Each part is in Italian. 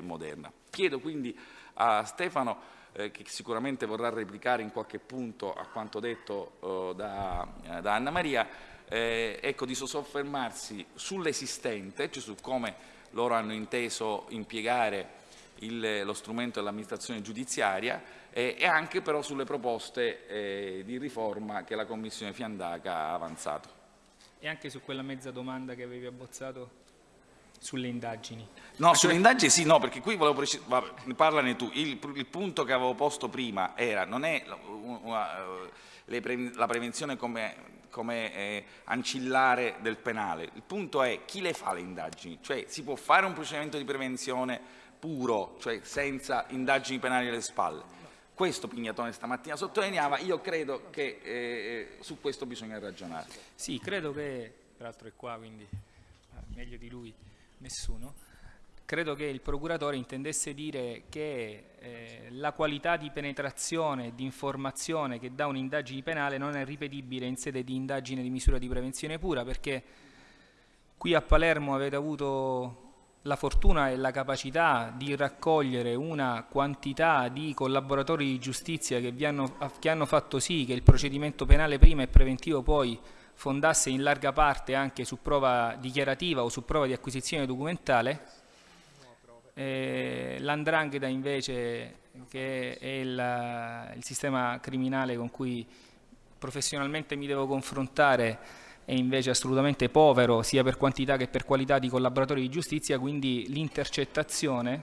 moderna. Chiedo quindi a Stefano, eh, che sicuramente vorrà replicare in qualche punto a quanto detto eh, da, da, Anna Maria, eh, ecco, di soffermarsi sull'esistente, cioè su come loro hanno inteso impiegare il, lo strumento dell'amministrazione giudiziaria eh, e anche però sulle proposte eh, di riforma che la Commissione Fiandaca ha avanzato. E anche su quella mezza domanda che avevi abbozzato sulle indagini. No, sulle indagini sì, no, perché qui volevo precisare, parlane tu, il, il, punto che avevo posto prima era, non è una, pre, la prevenzione come, come eh, ancillare del penale, il punto è chi le fa le indagini, cioè si può fare un procedimento di prevenzione puro, cioè senza indagini penali alle spalle. Questo Pignatone stamattina sottolineava, io credo che eh, su questo bisogna ragionare. Sì, credo che, peraltro è qua, quindi meglio di lui, nessuno, credo che il procuratore intendesse dire che eh, la qualità di penetrazione di informazione che dà un'indagine penale non è ripetibile in sede di indagine di misura di prevenzione pura perché qui a Palermo avete avuto la fortuna e la capacità di raccogliere una quantità di collaboratori di giustizia che, hanno, che hanno fatto sì che il procedimento penale prima e preventivo poi fondasse in larga parte anche su prova dichiarativa o su prova di acquisizione documentale, eh, l'andrangheta invece che è il, il, sistema criminale con cui professionalmente mi devo confrontare è invece assolutamente povero sia per quantità che per qualità di collaboratori di giustizia, quindi l'intercettazione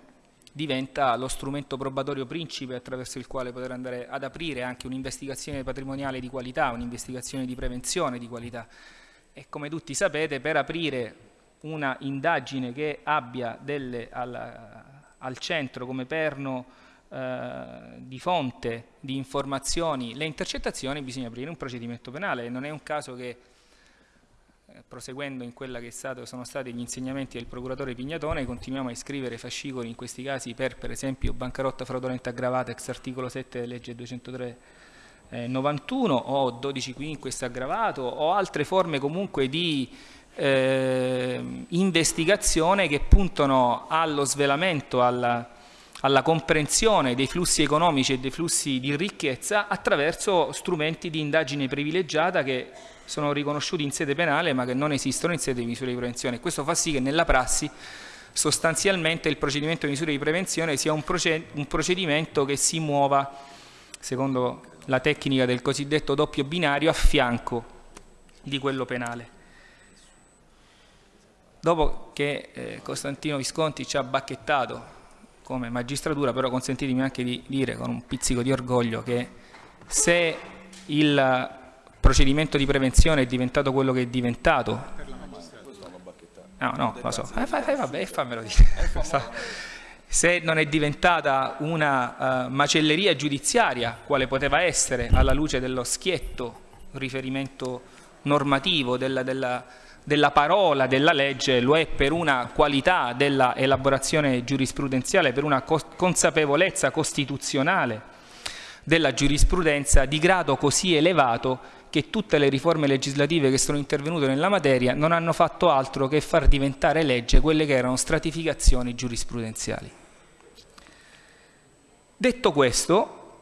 diventa lo strumento probatorio principe attraverso il quale poter andare ad aprire anche un'investigazione patrimoniale di qualità, un'investigazione di prevenzione di qualità. E come tutti sapete, per aprire una indagine che abbia delle, al, al, centro come perno eh, di fonte di informazioni le intercettazioni, bisogna aprire un procedimento penale. Non è un caso che proseguendo in quella che stato, sono stati gli insegnamenti del procuratore Pignatone, continuiamo a iscrivere fascicoli in questi casi per, per esempio, bancarotta fraudolenta aggravata ex articolo 7 della legge 203 eh, 91 o 12 quinquest aggravato o altre forme comunque di eh, investigazione che puntano allo svelamento, alla, alla comprensione dei flussi economici e dei flussi di ricchezza attraverso strumenti di indagine privilegiata che sono riconosciuti in sede penale ma che non esistono in sede di misure di prevenzione. Questo fa sì che nella prassi sostanzialmente il procedimento di misure di prevenzione sia un, procedimento che si muova, secondo la tecnica del cosiddetto doppio binario, a fianco di quello penale. Dopo che eh, Costantino Visconti ci ha bacchettato come magistratura, però consentitemi anche di dire con un pizzico di orgoglio che se il procedimento di prevenzione è diventato quello che è diventato. No, no, lo so. Eh, fai, vabbè, fammelo dire. Se non è diventata una uh, macelleria giudiziaria, quale poteva essere alla luce dello schietto riferimento normativo della, della, della parola della legge, lo è per una qualità della elaborazione giurisprudenziale, per una consapevolezza costituzionale della giurisprudenza di grado così elevato che tutte le riforme legislative che sono intervenute nella materia non hanno fatto altro che far diventare legge quelle che erano stratificazioni giurisprudenziali. Detto questo,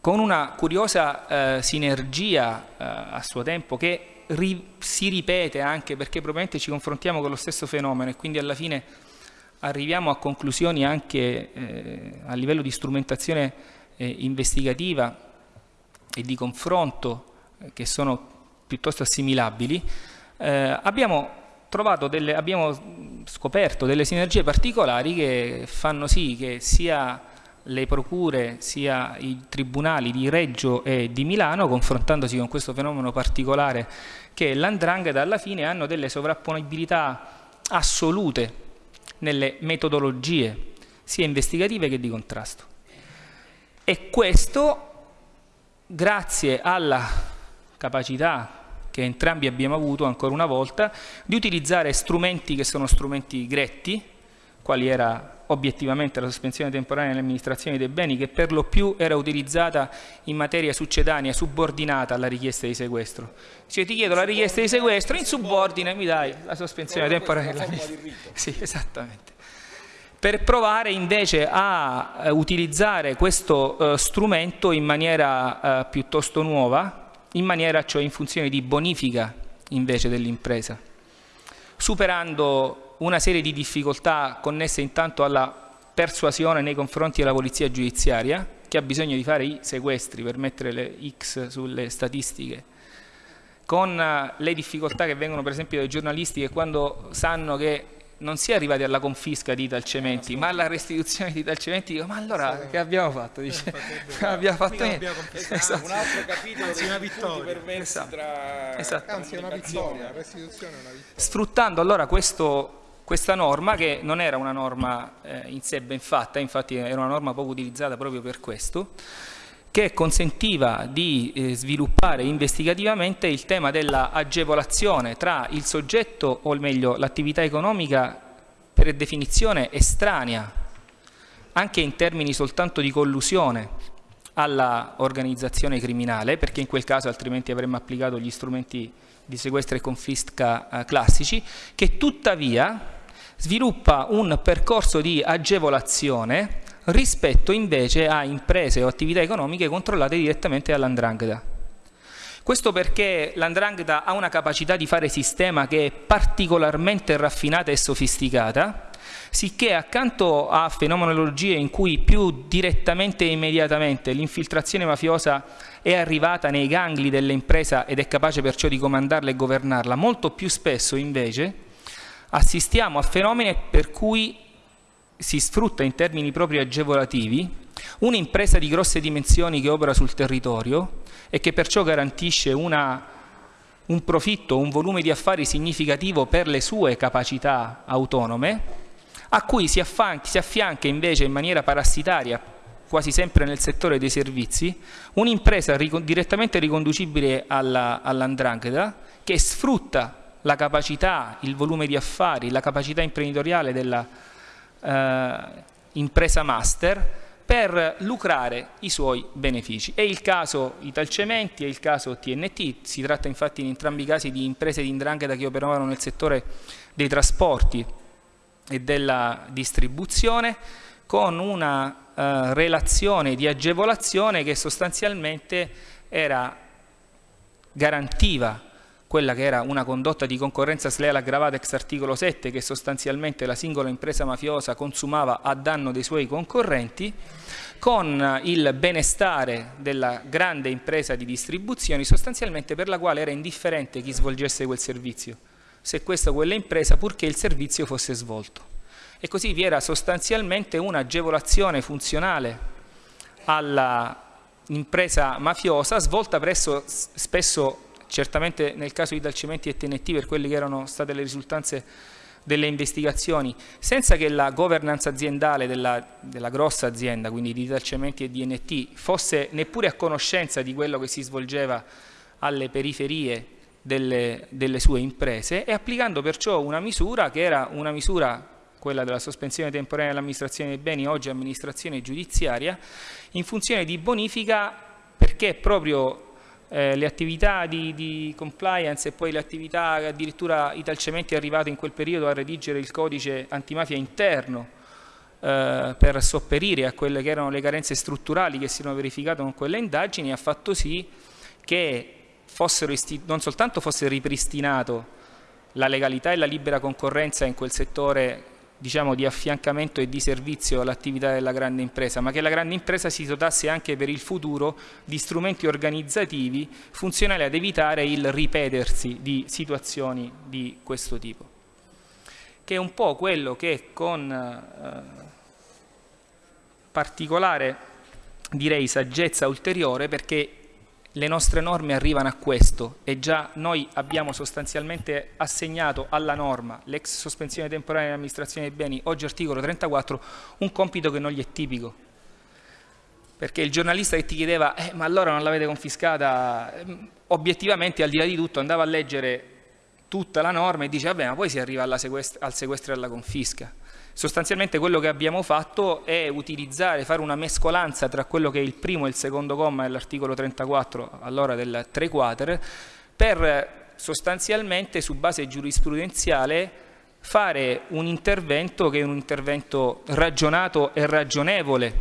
con una curiosa eh, sinergia eh, a suo tempo che ri si ripete anche perché probabilmente ci confrontiamo con lo stesso fenomeno e quindi alla fine arriviamo a conclusioni anche eh, a livello di strumentazione eh, investigativa e di confronto che sono piuttosto assimilabili, eh, abbiamo, delle, abbiamo scoperto delle sinergie particolari che fanno sì che sia le procure sia i tribunali di Reggio e di Milano, confrontandosi con questo fenomeno particolare che l'andrangheta alla fine hanno delle sovrapponibilità assolute nelle metodologie sia investigative che di contrasto. E questo grazie alla capacità che entrambi abbiamo avuto ancora una volta di utilizzare strumenti che sono strumenti gretti, quali era obiettivamente la sospensione temporanea dell'amministrazione dei beni, che per lo più era utilizzata in materia succedania, subordinata alla richiesta di sequestro. Cioè ti chiedo la richiesta di sequestro, in subordine mi dai la sospensione temporanea dell'amministrazione. Sì, esattamente. per provare invece a eh, utilizzare questo eh, strumento in maniera eh, piuttosto nuova, in maniera cioè in funzione di bonifica invece dell'impresa, superando una serie di difficoltà connesse intanto alla persuasione nei confronti della polizia giudiziaria, che ha bisogno di fare i sequestri per mettere le X sulle statistiche, con eh, le difficoltà che vengono per esempio dai giornalisti che quando sanno che non si è arrivati alla confisca di Italcementi, ma alla restituzione di Italcementi, dico, ma allora sì. che abbiamo fatto? Dice, abbiamo fatto abbiamo esatto. un altro capitolo Anzi, una vittoria. esatto. tra esatto. Anzi, una vittoria, restituzione è una vittoria. Sfruttando allora questo, questa norma, che non era una norma eh, in sé ben fatta, infatti era una norma poco utilizzata proprio per questo, che consentiva di eh, sviluppare investigativamente il tema dell'agevolazione tra il soggetto, o meglio l'attività economica per definizione estranea, anche in termini soltanto di collusione alla organizzazione criminale, perché in quel caso altrimenti avremmo applicato gli strumenti di sequestro e confisca eh, classici, che tuttavia sviluppa un percorso di agevolazione rispetto invece a imprese o attività economiche controllate direttamente dall'andrangheta. Questo perché l'andrangheta ha una capacità di fare sistema che è particolarmente raffinata e sofisticata, sicché accanto a fenomenologie in cui più direttamente e immediatamente l'infiltrazione mafiosa è arrivata nei gangli dell'impresa ed è capace perciò di comandarla e governarla, molto più spesso invece assistiamo a fenomeni per cui si sfrutta in termini proprio agevolativi un'impresa di grosse dimensioni che opera sul territorio e che perciò garantisce una, un profitto, un volume di affari significativo per le sue capacità autonome, a cui si, si affianca invece in maniera parassitaria, quasi sempre nel settore dei servizi, un'impresa ric direttamente riconducibile all'andrangheta all che sfrutta la capacità, il volume di affari, la capacità imprenditoriale della eh, master per lucrare i suoi benefici. È il caso Italcementi, è il caso TNT, si tratta infatti in entrambi i casi di imprese di indrangheta che operavano nel settore dei trasporti e della distribuzione con una eh, relazione di agevolazione che sostanzialmente era garantiva quella che era una condotta di concorrenza sleale aggravata ex articolo 7 che sostanzialmente la singola impresa mafiosa consumava a danno dei suoi concorrenti, con il benestare della grande impresa di distribuzioni sostanzialmente per la quale era indifferente chi svolgesse quel servizio, se questa o quella impresa purché il servizio fosse svolto. E così vi era sostanzialmente un'agevolazione funzionale all'impresa mafiosa svolta presso spesso certamente nel caso di Dalcimenti e TNT per quelle che erano state le risultanze delle investigazioni, senza che la governance aziendale della, della grossa azienda, quindi di Dalcementi e DNT, fosse neppure a conoscenza di quello che si svolgeva alle periferie delle, delle sue imprese e applicando perciò una misura che era una misura quella della sospensione temporanea dell'amministrazione dei beni, oggi amministrazione giudiziaria, in funzione di bonifica perché proprio eh, le attività di, di, compliance e poi le attività addirittura Italcementi è arrivato in quel periodo a redigere il codice antimafia interno eh, per sopperire a quelle che erano le carenze strutturali che si erano verificate con quelle indagini ha fatto sì che non soltanto fosse ripristinato la legalità e la libera concorrenza in quel settore diciamo, di affiancamento e di servizio all'attività della grande impresa, ma che la grande impresa si dotasse anche per il futuro di strumenti organizzativi funzionali ad evitare il ripetersi di situazioni di questo tipo. Che è un po' quello che con eh, particolare, direi, saggezza ulteriore, perché le nostre norme arrivano a questo e già noi abbiamo sostanzialmente assegnato alla norma, l'ex sospensione temporanea dell'amministrazione dei beni, oggi articolo 34, un compito che non gli è tipico. Perché il giornalista che ti chiedeva, eh, ma allora non l'avete confiscata, ehm, obiettivamente al di là di tutto andava a leggere tutta la norma e dice, vabbè, ma poi si arriva sequestro, al sequestro e alla confisca. Sostanzialmente quello che abbiamo fatto è utilizzare, fare una mescolanza tra quello che è il primo e il secondo comma dell'articolo 34 all'ora del 3 quater per sostanzialmente su base giurisprudenziale fare un intervento che è un intervento ragionato e ragionevole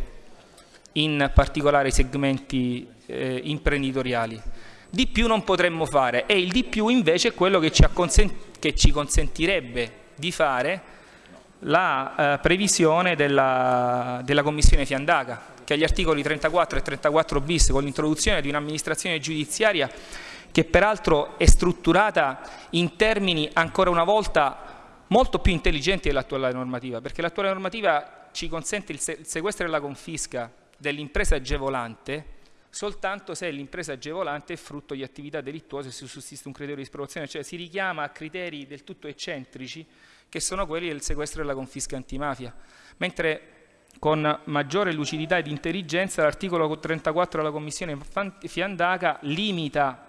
in particolari segmenti eh, imprenditoriali. Di più non potremmo fare e il di più invece è quello che ci, che ci consentirebbe di fare la eh, previsione della, della Commissione Fiandaca, che agli articoli 34 e 34 bis con l'introduzione di un'amministrazione giudiziaria che peraltro è strutturata in termini ancora una volta molto più intelligenti dell'attuale normativa, perché l'attuale normativa ci consente il, il sequestro e la confisca dell'impresa agevolante soltanto se l'impresa agevolante è frutto di attività delittuose e se sussiste un criterio di sproporzione, cioè si richiama a criteri del tutto eccentrici che sono quelli del sequestro e della confisca antimafia, mentre con maggiore lucidità ed intelligenza l'articolo 34 della Commissione Fiandaca limita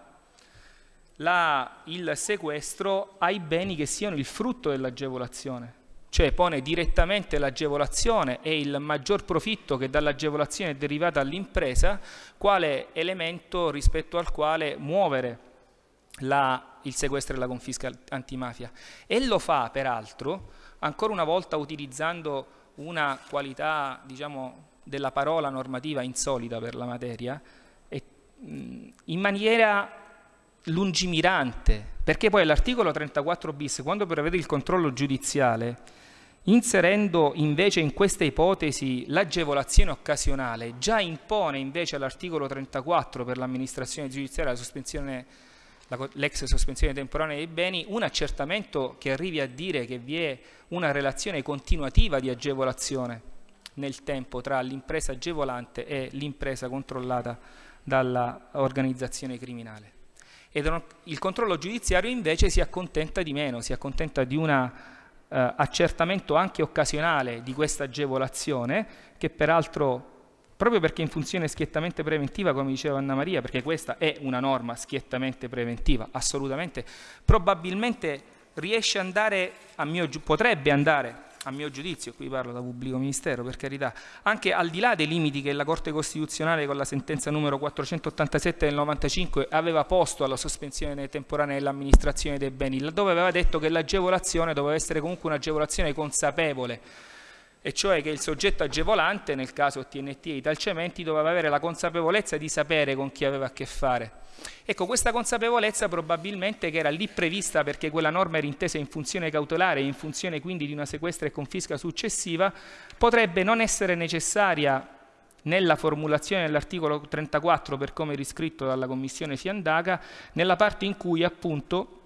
la, il sequestro ai beni che siano il frutto dell'agevolazione, cioè pone direttamente l'agevolazione e il maggior profitto che dall'agevolazione è derivata all'impresa quale elemento rispetto al quale muovere la, il sequestro e la confisca antimafia. E lo fa peraltro, ancora una volta utilizzando una qualità diciamo, della parola normativa insolita per la materia, e, in maniera lungimirante, perché poi l'articolo 34 bis, quando prevede il controllo giudiziale, inserendo invece in questa ipotesi l'agevolazione occasionale, già impone invece all'articolo 34 per l'amministrazione giudiziaria la sospensione l'ex sospensione temporanea dei beni, un accertamento che arrivi a dire che vi è una relazione continuativa di agevolazione nel tempo tra l'impresa agevolante e l'impresa controllata dall'organizzazione criminale. Ed il controllo giudiziario invece si accontenta di meno, si accontenta di un eh, accertamento anche occasionale di questa agevolazione che peraltro proprio perché in funzione schiettamente preventiva, come diceva Anna Maria, perché questa è una norma schiettamente preventiva, assolutamente, probabilmente riesce ad andare, a mio, potrebbe andare a mio giudizio, qui parlo da pubblico ministero per carità, anche al di là dei limiti che la Corte Costituzionale con la sentenza numero 487 del 95 aveva posto alla sospensione temporanea dell'amministrazione dei beni, laddove aveva detto che l'agevolazione doveva essere comunque un'agevolazione consapevole, e cioè che il soggetto agevolante, nel caso TNT e Italcementi, doveva avere la consapevolezza di sapere con chi aveva a che fare. Ecco, questa consapevolezza probabilmente che era lì prevista perché quella norma era intesa in funzione cautelare e in funzione quindi di una sequestra e confisca successiva, potrebbe non essere necessaria nella formulazione dell'articolo 34 per come riscritto dalla Commissione Fiandaca, nella parte in cui appunto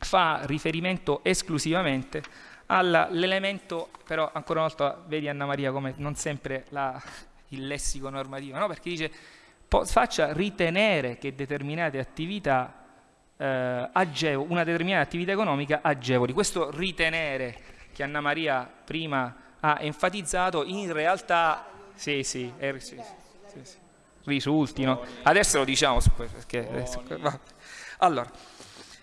fa riferimento esclusivamente all'elemento, però ancora una volta vedi Anna Maria come non sempre la, il lessico normativo, no? perché dice faccia ritenere che determinate attività eh, agevo, una determinata attività economica agevoli. Questo ritenere che Anna Maria prima ha enfatizzato in realtà sì, sì, è, sì, risultino. Adesso lo diciamo perché adesso, allora,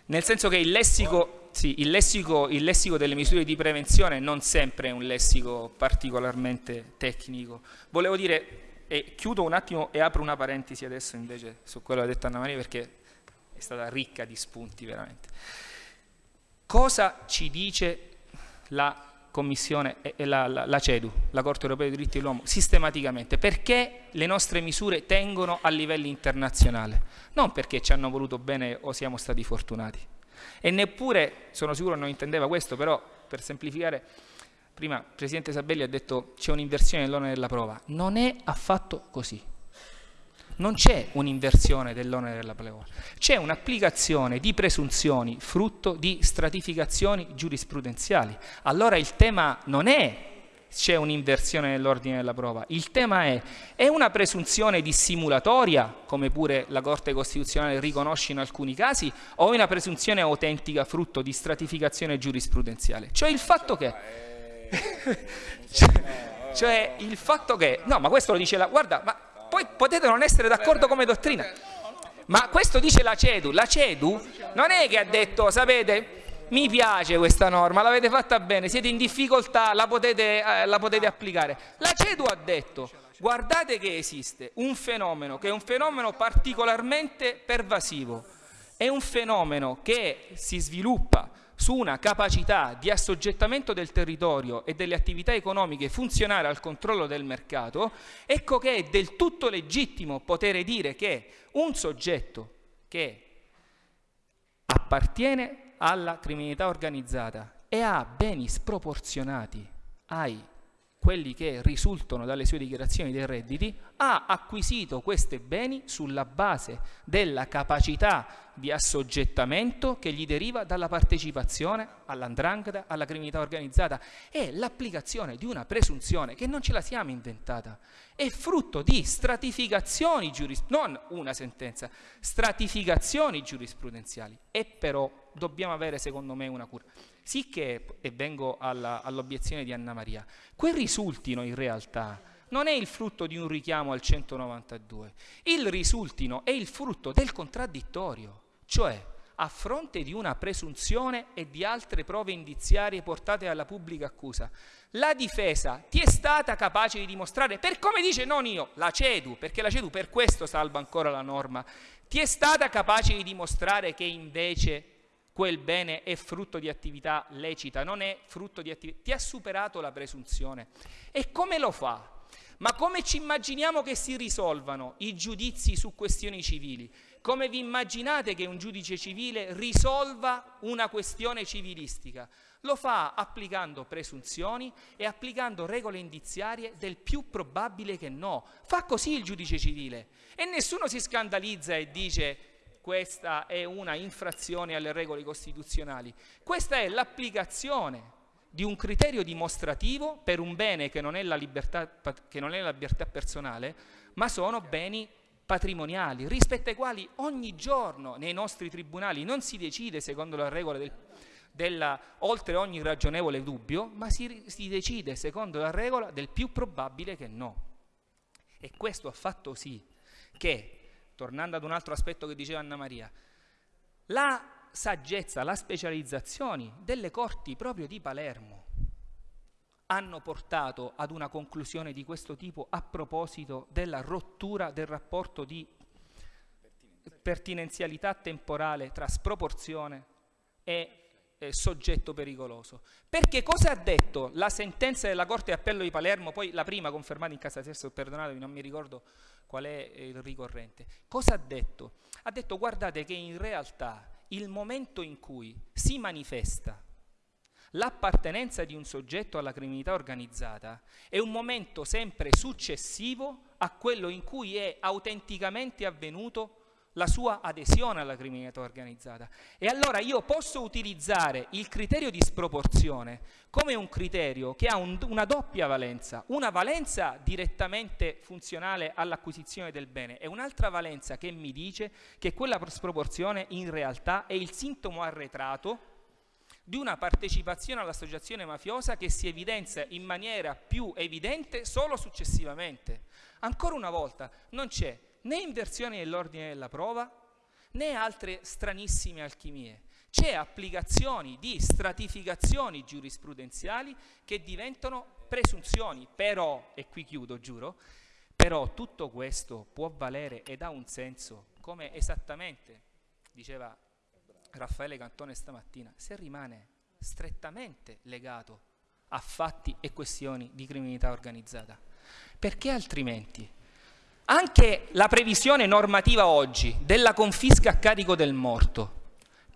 nel senso che il lessico sì, il lessico, il lessico, delle misure di prevenzione non sempre è un lessico particolarmente tecnico. Volevo dire, e chiudo un attimo e apro una parentesi adesso invece su quello che ha detto Anna Maria perché è stata ricca di spunti veramente. Cosa ci dice la Commissione e la, la, la, CEDU, la Corte Europea dei diritti dell'uomo, sistematicamente? Perché le nostre misure tengono a livelli internazionali? Non perché ci hanno voluto bene o siamo stati fortunati e neppure, sono sicuro non intendeva questo, però per semplificare, prima il Presidente Sabelli ha detto c'è un'inversione dell'onere della prova. Non è affatto così. Non c'è un'inversione dell'onere della prova, c'è un'applicazione di presunzioni frutto di stratificazioni giurisprudenziali. Allora il tema non è c'è un'inversione nell'ordine della prova. Il tema è, è una presunzione dissimulatoria, come pure la Corte Costituzionale riconosce in alcuni casi, o è una presunzione autentica frutto di stratificazione giurisprudenziale? Cioè il fatto che... cioè, cioè il fatto che... No, ma questo lo dice la... Guarda, ma poi potete non essere d'accordo come dottrina, ma questo dice la CEDU. La CEDU non è che ha detto, sapete, mi piace questa norma, l'avete fatta bene, siete in difficoltà, la potete, eh, la potete applicare. La CEDU ha detto, guardate che esiste un fenomeno che è un fenomeno particolarmente pervasivo, è un fenomeno che si sviluppa su una capacità di assoggettamento del territorio e delle attività economiche funzionare al controllo del mercato, ecco che è del tutto legittimo poter dire che un soggetto che appartiene alla criminalità organizzata e ha beni sproporzionati ai quelli che risultano dalle sue dichiarazioni dei redditi, ha acquisito questi beni sulla base della capacità di assoggettamento che gli deriva dalla partecipazione all'andrangheta, alla criminalità organizzata. È l'applicazione di una presunzione che non ce la siamo inventata, è frutto di stratificazioni giurisprudenziali, non una sentenza, stratificazioni giurisprudenziali. E però dobbiamo avere secondo me una cura. Sicché, e vengo all'obiezione all di Anna Maria, quel risultino in realtà non è il frutto di un richiamo al 192, il risultino è il frutto del contraddittorio, cioè a fronte di una presunzione e di altre prove indiziarie portate alla pubblica accusa, la difesa ti è stata capace di dimostrare, per come dice non io, la CEDU, perché la CEDU per questo salva ancora la norma, ti è stata capace di dimostrare che invece quel bene è frutto di attività lecita, non è frutto di attività... Ti ha superato la presunzione. E come lo fa? Ma come ci immaginiamo che si risolvano i giudizi su questioni civili? Come vi immaginate che un giudice civile risolva una questione civilistica? Lo fa applicando presunzioni e applicando regole indiziarie del più probabile che no. Fa così il giudice civile e nessuno si scandalizza e dice questa è una infrazione alle regole costituzionali, questa è l'applicazione di un criterio dimostrativo per un bene che non è la libertà, non è la libertà personale, ma sono beni patrimoniali, rispetto ai quali ogni giorno nei nostri tribunali non si decide secondo la regola del, della, oltre ogni ragionevole dubbio, ma si, si decide secondo la regola del più probabile che no. E questo ha fatto sì che tornando ad un altro aspetto che diceva Anna Maria, la saggezza, la specializzazione delle corti proprio di Palermo hanno portato ad una conclusione di questo tipo a proposito della rottura del rapporto di pertinenzialità temporale tra sproporzione e eh, soggetto pericoloso. Perché cosa ha detto la sentenza della Corte di Appello di Palermo, poi la prima confermata in casa stesso, perdonatemi, non mi ricordo qual è il ricorrente. Cosa ha detto? Ha detto guardate che in realtà il momento in cui si manifesta l'appartenenza di un soggetto alla criminalità organizzata è un momento sempre successivo a quello in cui è autenticamente avvenuto la sua adesione alla criminalità organizzata. E allora io posso utilizzare il criterio di sproporzione come un criterio che ha un, una doppia valenza, una valenza direttamente funzionale all'acquisizione del bene e un'altra valenza che mi dice che quella sproporzione in realtà è il sintomo arretrato di una partecipazione all'associazione mafiosa che si evidenzia in maniera più evidente solo successivamente. Ancora una volta, non c'è né inversione dell'ordine della prova, né altre stranissime alchimie. C'è applicazioni di stratificazioni giurisprudenziali che diventano presunzioni, però, e qui chiudo, giuro, però tutto questo può valere ed ha un senso, come esattamente diceva Raffaele Cantone stamattina, se rimane strettamente legato a fatti e questioni di criminalità organizzata. Perché altrimenti anche la previsione normativa oggi della confisca a carico del morto,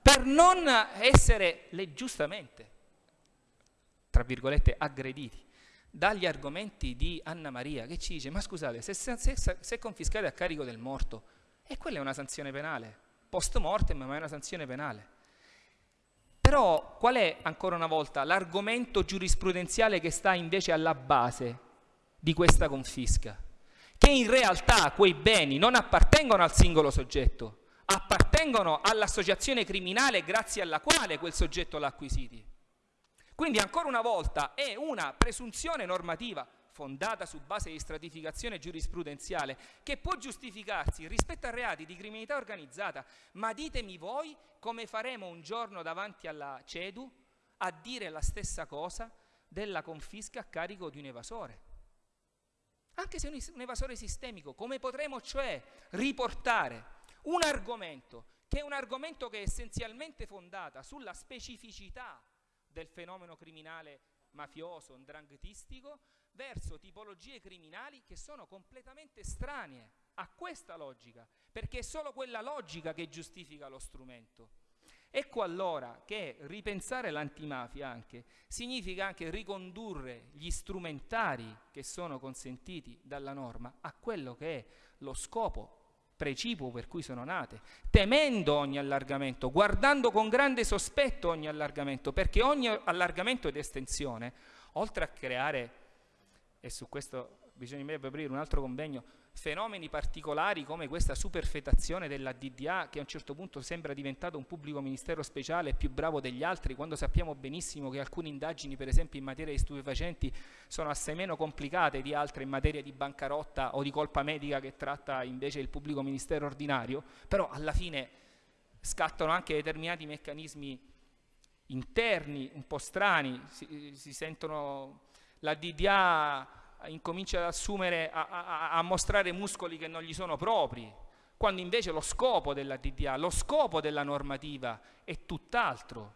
per non essere le, giustamente, tra virgolette, aggrediti dagli argomenti di Anna Maria, che ci dice, ma scusate, se, se, se, confiscate a carico del morto, e quella è una sanzione penale, post mortem, ma è una sanzione penale. Però qual è, ancora una volta, l'argomento giurisprudenziale che sta invece alla base di questa confisca? Che in realtà quei beni non appartengono al singolo soggetto, appartengono all'associazione criminale grazie alla quale quel soggetto l'ha acquisiti. Quindi ancora una volta è una presunzione normativa fondata su base di stratificazione giurisprudenziale che può giustificarsi rispetto a reati di criminalità organizzata, ma ditemi voi come faremo un giorno davanti alla CEDU a dire la stessa cosa della confisca a carico di un evasore anche se un evasore sistemico, come potremo cioè riportare un argomento che è un argomento che è essenzialmente fondata sulla specificità del fenomeno criminale mafioso, ndranghetistico, verso tipologie criminali che sono completamente estranee a questa logica, perché è solo quella logica che giustifica lo strumento. Ecco allora che ripensare l'antimafia anche significa anche ricondurre gli strumentari che sono consentiti dalla norma a quello che è lo scopo precipuo per cui sono nate, temendo ogni allargamento, guardando con grande sospetto ogni allargamento, perché ogni allargamento ed estensione, oltre a creare, e su questo bisognerebbe aprire un altro convegno, fenomeni particolari come questa superfetazione della DDA che a un certo punto sembra diventato un pubblico ministero speciale più bravo degli altri quando sappiamo benissimo che alcune indagini per esempio in materia di stupefacenti sono assai meno complicate di altre in materia di bancarotta o di colpa medica che tratta invece il pubblico ministero ordinario, però alla fine scattano anche determinati meccanismi interni un po' strani, si, si sentono la DDA incomincia ad assumere, a, a, a mostrare muscoli che non gli sono propri, quando invece lo scopo della DDA, lo scopo della normativa è tutt'altro,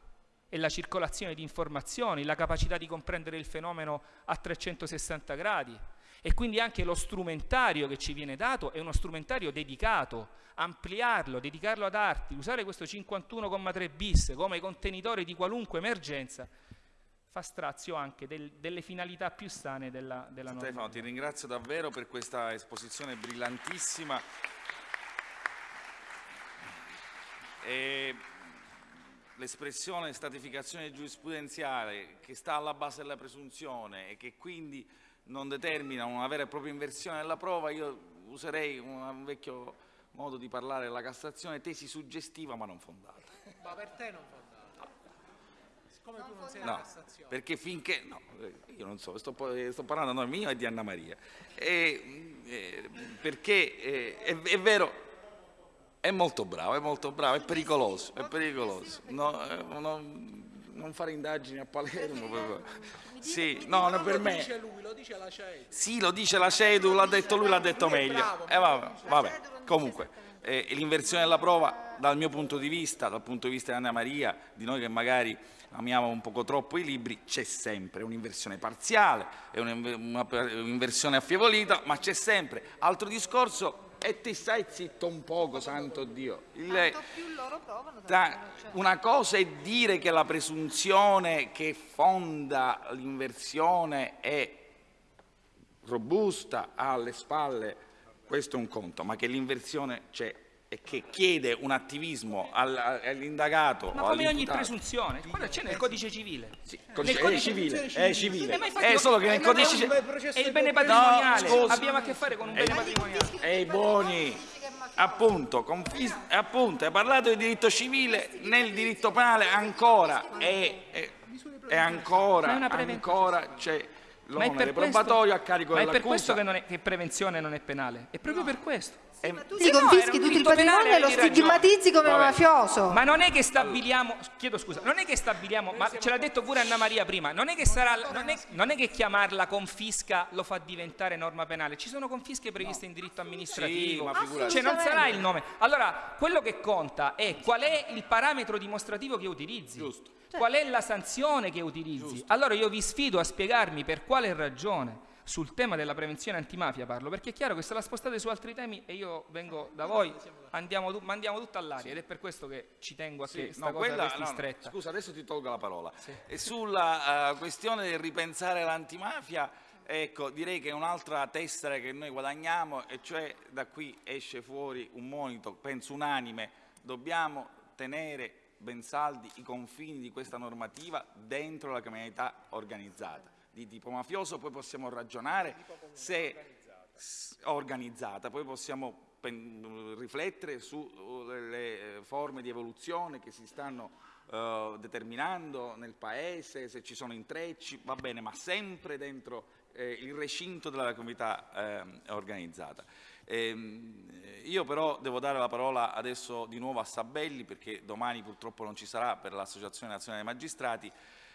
è la circolazione di informazioni, la capacità di comprendere il fenomeno a 360 gradi. E quindi anche lo strumentario che ci viene dato è uno strumentario dedicato, ampliarlo, dedicarlo ad arti, usare questo 51,3 bis come contenitore di qualunque emergenza fa strazio anche del, delle finalità più sane della, della. Stefano, ti ringrazio davvero per questa esposizione brillantissima. L'espressione stratificazione giurisprudenziale che sta alla base della presunzione e che quindi non determina una vera e propria inversione della prova, io userei un vecchio modo di parlare della Cassazione, tesi suggestiva ma non fondata. Ma per te non fondata? Come tu non sei no, Cassazione? Perché finché, no, io non so, sto, sto parlando nome mio e di Anna Maria, e, eh, perché eh, è, è, vero, è molto bravo, è molto bravo, è pericoloso, è pericoloso, no, eh, no, non fare indagini a Palermo. Sì, no, non per me. Lo dice lui, lo dice la CEDU. Sì, lo dice la CEDU, l'ha detto lui, l'ha detto meglio. Eh, vabbè, vabbè. comunque, eh, l'inversione della prova, dal mio punto di vista, dal punto di vista di Anna Maria, di noi che magari amiamo un poco troppo i libri, c'è sempre un'inversione parziale, un'inversione affievolita, ma c'è sempre. Altro discorso, e ti stai zitto un poco, santo Dio. Il, provano, tra, una cosa è dire che la presunzione che fonda l'inversione è robusta, ha alle spalle, questo è un conto, ma che l'inversione c'è e che chiede un attivismo all'indagato Ma come ogni presunzione, quello c'è nel codice civile. Sì, codice, è civile, è civile. È solo che nel codice civile... È il bene patrimoniale, no, abbiamo a che fare con un bene patrimoniale. Ehi buoni, appunto, appunto, hai parlato di diritto civile, nel diritto penale ancora. È, è, è ancora, ancora c'è l'onere probatorio a carico dell'accusa. Ma è per questo che, non è, che prevenzione non è penale, è proprio per questo. Eh, ma tu sì, confischi no, tutto il patrimonio e lo stigmatizzi come Vabbè. mafioso. Ma non è che stabiliamo, chiedo scusa, non è che stabiliamo, ma ce l'ha detto pure Anna Maria prima, non è che, sarà, non è, non è che chiamarla confisca lo fa diventare norma penale, ci sono confische previste no. in diritto amministrativo, sì, cioè non sarà il nome. Allora, quello che conta è qual è il parametro dimostrativo che utilizzi. Giusto. Qual è la sanzione che utilizzi? Giusto. Allora io vi sfido a spiegarmi per quale ragione sul tema della prevenzione antimafia parlo, perché è chiaro che se la spostate su altri temi e io vengo da voi, andiamo, mandiamo tutto all'aria sì. ed è per questo che ci tengo a sì, che sta no, cosa quella, no, stretta. Scusa, adesso ti tolgo la parola. Sì. E sulla uh, questione del ripensare l'antimafia, ecco, direi che è un'altra tessera che noi guadagniamo e cioè da qui esce fuori un monito, penso unanime, dobbiamo tenere ben saldi i confini di questa normativa dentro la criminalità organizzata di tipo mafioso, poi possiamo ragionare se organizzata, poi possiamo riflettere sulle uh, forme di evoluzione che si stanno uh, determinando nel Paese, se ci sono intrecci, va bene, ma sempre dentro eh, il recinto della comunità eh, organizzata. Eh, io però devo dare la parola adesso di nuovo a Sabelli perché domani purtroppo non ci sarà per l'Associazione Nazionale dei Magistrati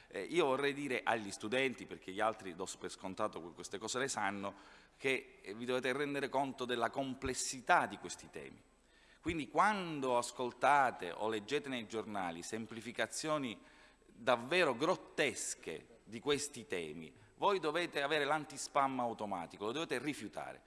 eh, io vorrei dire agli studenti, perché gli altri do per scontato che queste cose le sanno, che eh, vi dovete rendere conto della complessità di questi temi. Quindi quando ascoltate o leggete nei giornali semplificazioni davvero grottesche di questi temi, voi dovete avere l'antispam automatico, lo dovete rifiutare,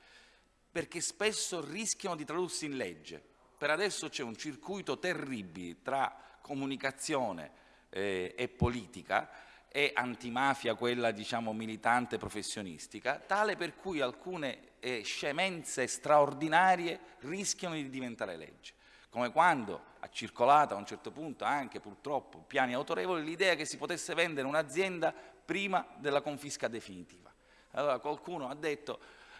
perché spesso rischiano di tradursi in legge. Per adesso c'è un circuito terribile tra comunicazione eh, e politica e antimafia, quella diciamo militante professionistica, tale per cui alcune eh, scemenze straordinarie rischiano di diventare legge. Come quando ha circolato a un certo punto anche purtroppo piani autorevoli l'idea che si potesse vendere un'azienda prima della confisca definitiva. Allora qualcuno ha detto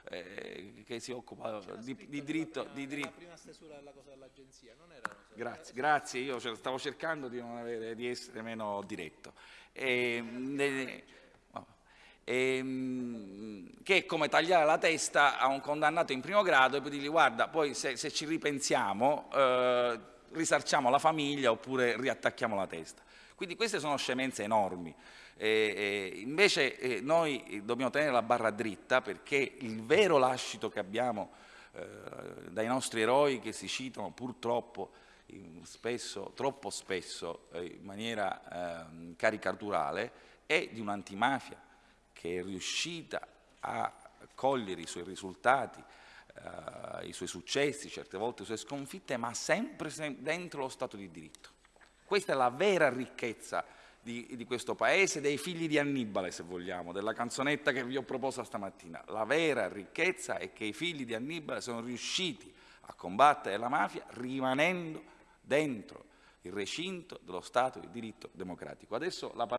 eh, che si occupa di, di, diritto... Di diritto. La prima stesura della cosa dell'agenzia, non era... Grazie, grazie, io stavo cercando di, avere, di essere meno diretto. E, ne, e, che è come tagliare la testa a un condannato in primo grado e poi dirgli guarda, poi se, se ci ripensiamo eh, risarciamo la famiglia oppure riattacchiamo la testa. Quindi queste sono scemenze enormi. Eh, eh, invece eh, noi dobbiamo tenere la barra dritta perché il vero lascito che abbiamo eh, dai nostri eroi che si citano purtroppo spesso, troppo spesso eh, in maniera ehm, caricaturale è di un'antimafia che è riuscita a cogliere i suoi risultati, eh, i suoi successi, certe volte le sue sconfitte, ma sempre dentro lo Stato di diritto. Questa è la vera ricchezza di, di, questo paese, dei figli di Annibale, se vogliamo, della canzonetta che vi ho proposto stamattina. La vera ricchezza è che i figli di Annibale sono riusciti a combattere la mafia rimanendo dentro il recinto dello Stato di diritto democratico. Adesso la